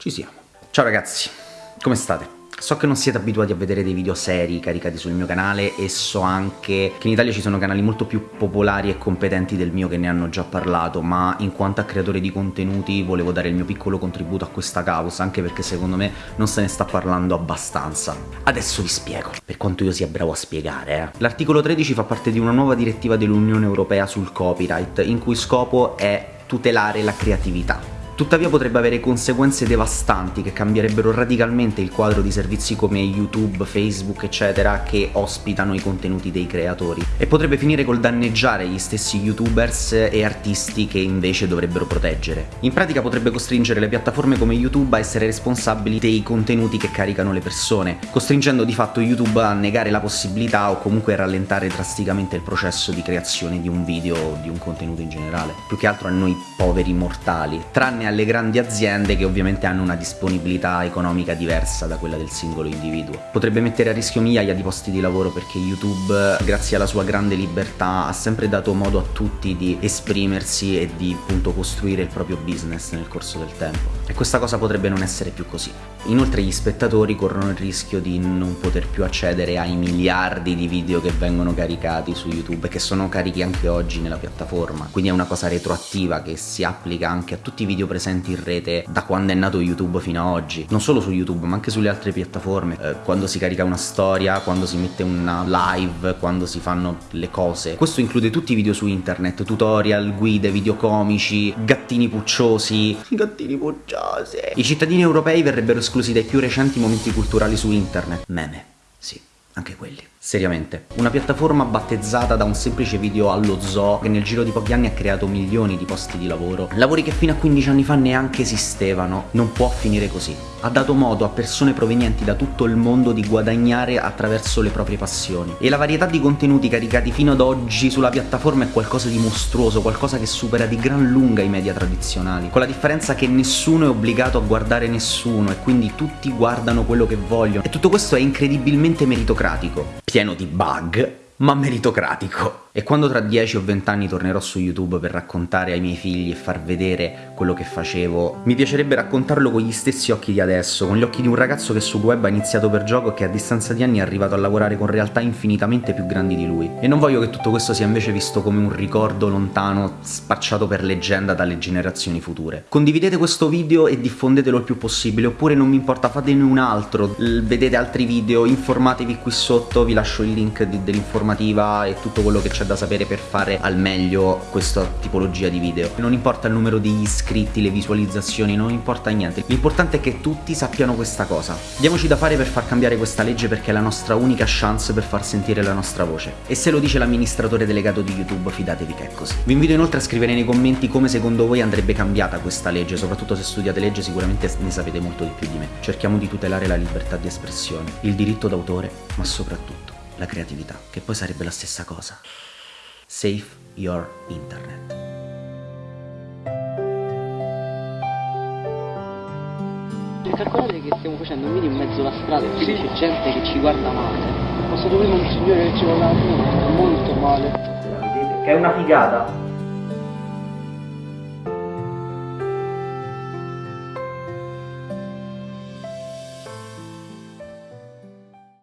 Ci siamo. Ciao ragazzi, come state? So che non siete abituati a vedere dei video seri caricati sul mio canale e so anche che in Italia ci sono canali molto più popolari e competenti del mio che ne hanno già parlato, ma in quanto creatore di contenuti volevo dare il mio piccolo contributo a questa causa, anche perché secondo me non se ne sta parlando abbastanza. Adesso vi spiego, per quanto io sia bravo a spiegare. Eh. L'articolo 13 fa parte di una nuova direttiva dell'Unione Europea sul copyright, in cui scopo è tutelare la creatività. Tuttavia potrebbe avere conseguenze devastanti che cambierebbero radicalmente il quadro di servizi come YouTube, Facebook eccetera che ospitano i contenuti dei creatori e potrebbe finire col danneggiare gli stessi youtubers e artisti che invece dovrebbero proteggere. In pratica potrebbe costringere le piattaforme come YouTube a essere responsabili dei contenuti che caricano le persone, costringendo di fatto YouTube a negare la possibilità o comunque a rallentare drasticamente il processo di creazione di un video o di un contenuto in generale, più che altro a noi poveri mortali, tranne alle grandi aziende che ovviamente hanno una disponibilità economica diversa da quella del singolo individuo. Potrebbe mettere a rischio migliaia di posti di lavoro perché YouTube, grazie alla sua grande libertà, ha sempre dato modo a tutti di esprimersi e di appunto costruire il proprio business nel corso del tempo. E questa cosa potrebbe non essere più così. Inoltre gli spettatori corrono il rischio di non poter più accedere ai miliardi di video che vengono caricati su YouTube e che sono carichi anche oggi nella piattaforma. Quindi è una cosa retroattiva che si applica anche a tutti i video presenti in rete da quando è nato YouTube fino ad oggi non solo su YouTube ma anche sulle altre piattaforme eh, quando si carica una storia quando si mette una live quando si fanno le cose questo include tutti i video su internet tutorial guide video comici gattini pucciosi gattini pucciosi i cittadini europei verrebbero esclusi dai più recenti momenti culturali su internet. Meme. Sì anche quelli Seriamente, una piattaforma battezzata da un semplice video allo zoo che nel giro di pochi anni ha creato milioni di posti di lavoro, lavori che fino a 15 anni fa neanche esistevano, non può finire così. Ha dato modo a persone provenienti da tutto il mondo di guadagnare attraverso le proprie passioni. E la varietà di contenuti caricati fino ad oggi sulla piattaforma è qualcosa di mostruoso, qualcosa che supera di gran lunga i media tradizionali, con la differenza che nessuno è obbligato a guardare nessuno e quindi tutti guardano quello che vogliono. E tutto questo è incredibilmente meritocratico pieno di bug, ma meritocratico. E quando tra 10 o 20 anni tornerò su YouTube per raccontare ai miei figli e far vedere quello che facevo, mi piacerebbe raccontarlo con gli stessi occhi di adesso, con gli occhi di un ragazzo che sul web ha iniziato per gioco e che a distanza di anni è arrivato a lavorare con realtà infinitamente più grandi di lui. E non voglio che tutto questo sia invece visto come un ricordo lontano spacciato per leggenda dalle generazioni future. Condividete questo video e diffondetelo il più possibile, oppure non mi importa, fatene un altro, vedete altri video, informatevi qui sotto, vi lascio il link dell'informativa e tutto quello che c'è da sapere per fare al meglio questa tipologia di video. Non importa il numero di iscritti, le visualizzazioni, non importa niente. L'importante è che tutti sappiano questa cosa. Diamoci da fare per far cambiare questa legge perché è la nostra unica chance per far sentire la nostra voce. E se lo dice l'amministratore delegato di YouTube, fidatevi che è così. Vi invito inoltre a scrivere nei commenti come secondo voi andrebbe cambiata questa legge, soprattutto se studiate legge sicuramente ne sapete molto di più di me. Cerchiamo di tutelare la libertà di espressione, il diritto d'autore, ma soprattutto la creatività, che poi sarebbe la stessa cosa. Save Your Internet. Calcolate che stiamo facendo un video in mezzo alla strada e quindi c'è gente che ci guarda male. Ho stato prima un signore che ci guarda molto male. Che è una figata.